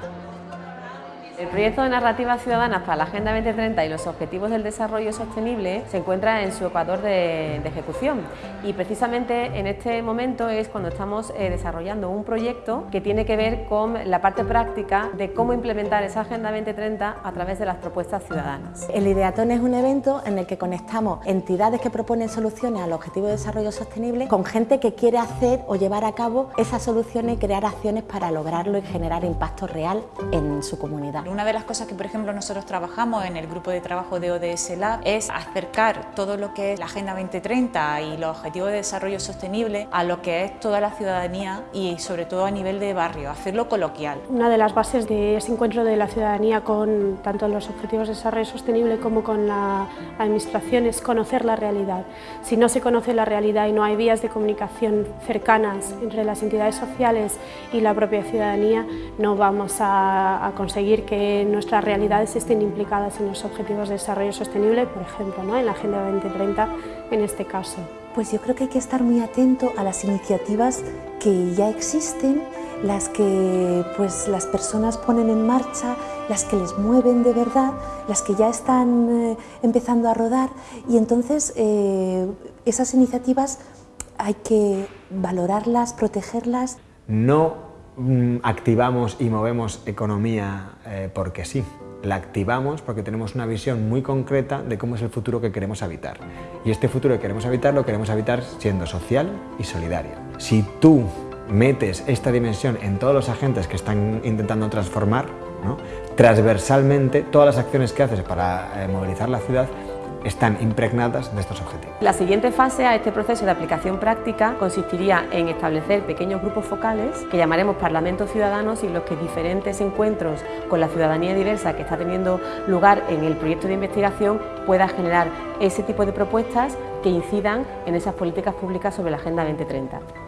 Thank you. El proyecto de narrativas ciudadanas para la Agenda 2030 y los Objetivos del Desarrollo Sostenible se encuentra en su ecuador de, ejecución y precisamente en este momento es cuando estamos eh, desarrollando un proyecto que tiene que ver con la parte práctica de cómo implementar esa Agenda 2030 a través de las propuestas ciudadanas. El Ideatón es un evento en el que conectamos entidades que proponen soluciones al Objetivo de Desarrollo Sostenible con gente que quiere hacer o llevar a cabo esas soluciones y crear acciones para lograrlo y generar impacto real en su comunidad. Una de las cosas que, por ejemplo, nosotros trabajamos en el grupo de trabajo de ODS Lab es acercar todo lo que es la Agenda 2030 y los Objetivos de Desarrollo Sostenible a lo que es toda la ciudadanía y sobre todo a nivel de barrio, hacerlo coloquial. Una de las bases de ese encuentro de la ciudadanía con tanto los Objetivos de Desarrollo Sostenible como con la Administración es conocer la realidad. Si no se conoce la realidad y no hay vías de comunicación cercanas entre las entidades sociales y la propia ciudadanía, no vamos a, a conseguir que nuestras realidades estén implicadas en los objetivos de desarrollo sostenible, por ejemplo, ¿no? en la Agenda 2030 en este caso. Pues yo creo que hay que estar muy atento a las iniciativas que ya existen, las que pues, las personas ponen en marcha, las que les mueven de verdad, las que ya están eh, empezando a rodar y entonces eh, esas iniciativas hay que valorarlas, protegerlas. No activamos y movemos economía eh, porque sí. La activamos porque tenemos una visión muy concreta de cómo es el futuro que queremos habitar. Y este futuro que queremos habitar lo queremos habitar siendo social y solidario. Si tú metes esta dimensión en todos los agentes que están intentando transformar, transversalmente todas las acciones que haces para eh, movilizar la ciudad están impregnadas de estos objetivos. La siguiente fase a este proceso de aplicación práctica consistiría en establecer pequeños grupos focales que llamaremos parlamentos ciudadanos y los que diferentes encuentros con la ciudadanía diversa que está teniendo lugar en el proyecto de investigación pueda generar ese tipo de propuestas que incidan en esas políticas públicas sobre la Agenda 2030.